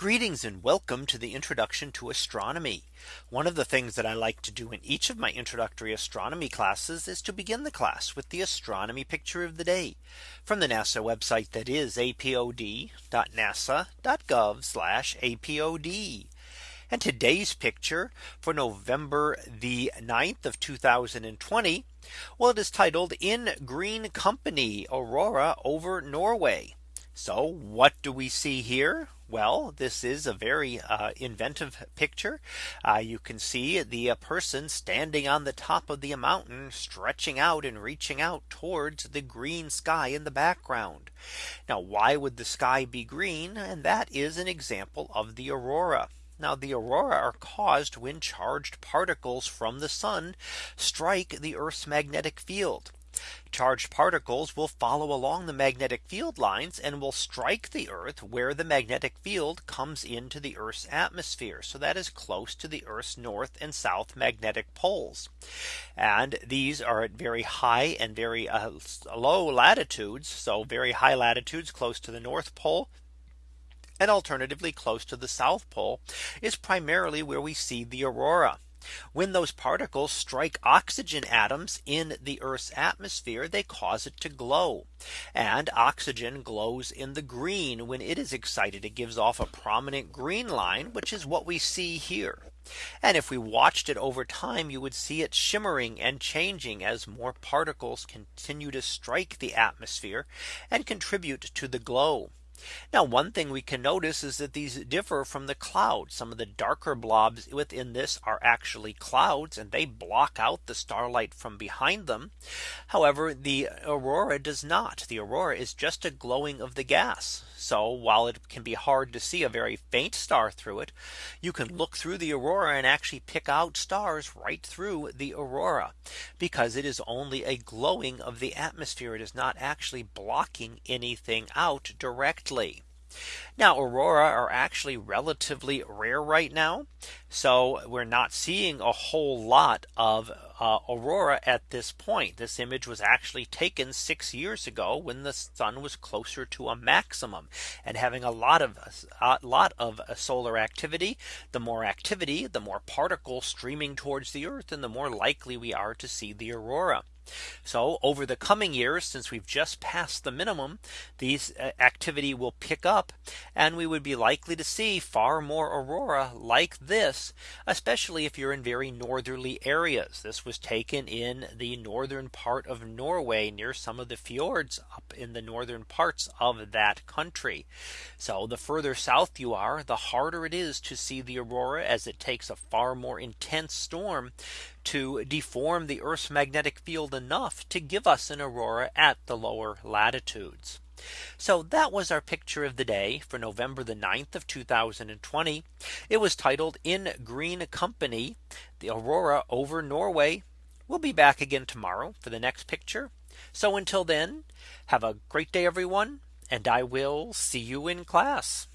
Greetings and welcome to the introduction to astronomy. One of the things that I like to do in each of my introductory astronomy classes is to begin the class with the astronomy picture of the day from the NASA website that is apod.nasa.gov apod. And today's picture for November the 9th of 2020. Well, it is titled in green company aurora over Norway. So what do we see here? Well, this is a very uh, inventive picture. Uh, you can see the uh, person standing on the top of the mountain stretching out and reaching out towards the green sky in the background. Now, why would the sky be green? And that is an example of the aurora. Now the aurora are caused when charged particles from the sun strike the Earth's magnetic field. Charged particles will follow along the magnetic field lines and will strike the Earth where the magnetic field comes into the Earth's atmosphere. So that is close to the Earth's north and south magnetic poles. And these are at very high and very uh, low latitudes. So very high latitudes close to the North Pole and alternatively close to the South Pole is primarily where we see the aurora. When those particles strike oxygen atoms in the Earth's atmosphere, they cause it to glow. And oxygen glows in the green when it is excited. It gives off a prominent green line, which is what we see here. And if we watched it over time, you would see it shimmering and changing as more particles continue to strike the atmosphere and contribute to the glow. Now one thing we can notice is that these differ from the clouds. Some of the darker blobs within this are actually clouds and they block out the starlight from behind them. However, the aurora does not. The aurora is just a glowing of the gas. So while it can be hard to see a very faint star through it, you can look through the aurora and actually pick out stars right through the aurora because it is only a glowing of the atmosphere. It is not actually blocking anything out directly directly. Now aurora are actually relatively rare right now. So we're not seeing a whole lot of uh, aurora at this point. This image was actually taken six years ago when the sun was closer to a maximum and having a lot of a lot of solar activity. The more activity, the more particles streaming towards the Earth and the more likely we are to see the aurora. So over the coming years, since we've just passed the minimum, these uh, activity will pick up and we would be likely to see far more aurora like this, especially if you're in very northerly areas. This was taken in the northern part of Norway near some of the fjords up in the northern parts of that country. So the further south you are, the harder it is to see the aurora as it takes a far more intense storm to deform the Earth's magnetic field enough to give us an aurora at the lower latitudes. So that was our picture of the day for November the 9th of 2020. It was titled in green company, the aurora over Norway. We'll be back again tomorrow for the next picture. So until then, have a great day, everyone, and I will see you in class.